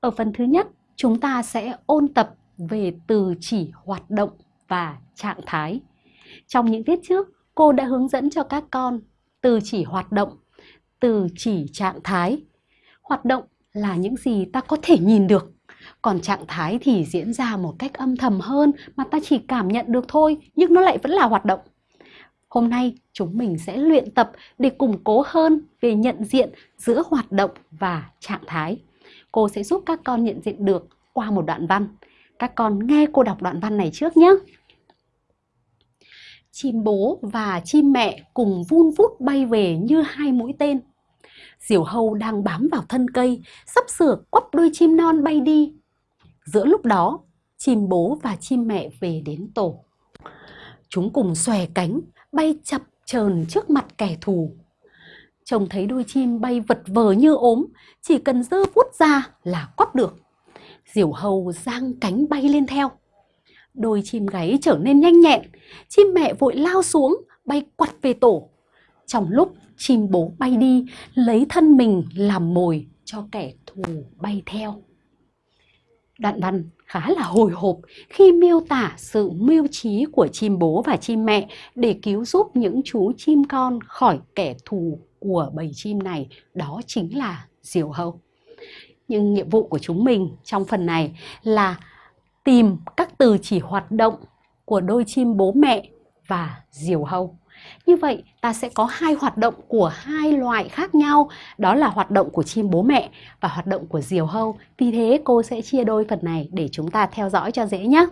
Ở phần thứ nhất, chúng ta sẽ ôn tập về từ chỉ hoạt động và trạng thái. Trong những tiết trước, cô đã hướng dẫn cho các con từ chỉ hoạt động, từ chỉ trạng thái. Hoạt động là những gì ta có thể nhìn được, còn trạng thái thì diễn ra một cách âm thầm hơn mà ta chỉ cảm nhận được thôi, nhưng nó lại vẫn là hoạt động. Hôm nay chúng mình sẽ luyện tập để củng cố hơn về nhận diện giữa hoạt động và trạng thái. Cô sẽ giúp các con nhận diện được qua một đoạn văn. Các con nghe cô đọc đoạn văn này trước nhé. Chim bố và chim mẹ cùng vun vút bay về như hai mũi tên. Diều hâu đang bám vào thân cây, sắp sửa quắp đôi chim non bay đi. Giữa lúc đó, chim bố và chim mẹ về đến tổ. Chúng cùng xòe cánh, bay chập chờn trước mặt kẻ thù chồng thấy đôi chim bay vật vờ như ốm, chỉ cần dơ vút ra là quắp được. Diều hầu giang cánh bay lên theo. Đôi chim gáy trở nên nhanh nhẹn, chim mẹ vội lao xuống, bay quặt về tổ. Trong lúc chim bố bay đi, lấy thân mình làm mồi cho kẻ thù bay theo. Đoạn văn khá là hồi hộp khi miêu tả sự mưu trí của chim bố và chim mẹ để cứu giúp những chú chim con khỏi kẻ thù của bầy chim này, đó chính là diều hâu. Nhưng nhiệm vụ của chúng mình trong phần này là tìm các từ chỉ hoạt động của đôi chim bố mẹ và diều hâu. Như vậy ta sẽ có hai hoạt động của hai loại khác nhau, đó là hoạt động của chim bố mẹ và hoạt động của diều hâu. Vì thế cô sẽ chia đôi phần này để chúng ta theo dõi cho dễ nhé.